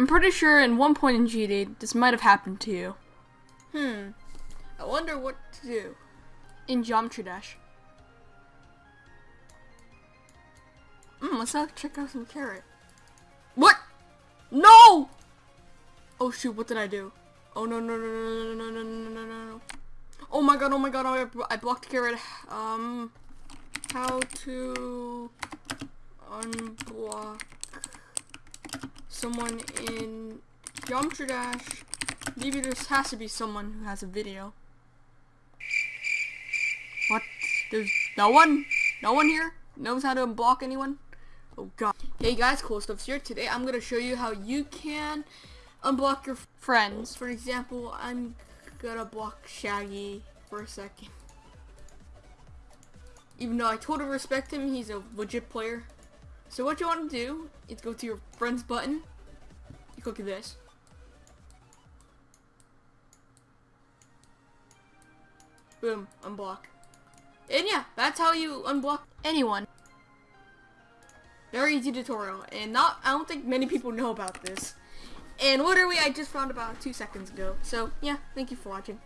I'm pretty sure in one point in GD, this might have happened to you. Hmm. I wonder what to do. In Geometry Dash. Hmm, let's not check out some carrot. What? No! Oh shoot, what did I do? Oh no no no no no no no no no no no. Oh my god, oh my god, oh, I, I blocked carrot. Um, how to unblock someone in Geometry Dash. Maybe this has to be someone who has a video. What? There's no one? No one here knows how to unblock anyone? Oh god. Hey guys, Cool Stuffs here. Today I'm gonna show you how you can unblock your friends. For example, I'm gonna block Shaggy for a second. Even though I totally respect him, he's a legit player. So what you want to do is go to your friends button. You click this. Boom, unblock. And yeah, that's how you unblock anyone. Very easy tutorial, and not I don't think many people know about this. And literally, I just found about two seconds ago. So yeah, thank you for watching.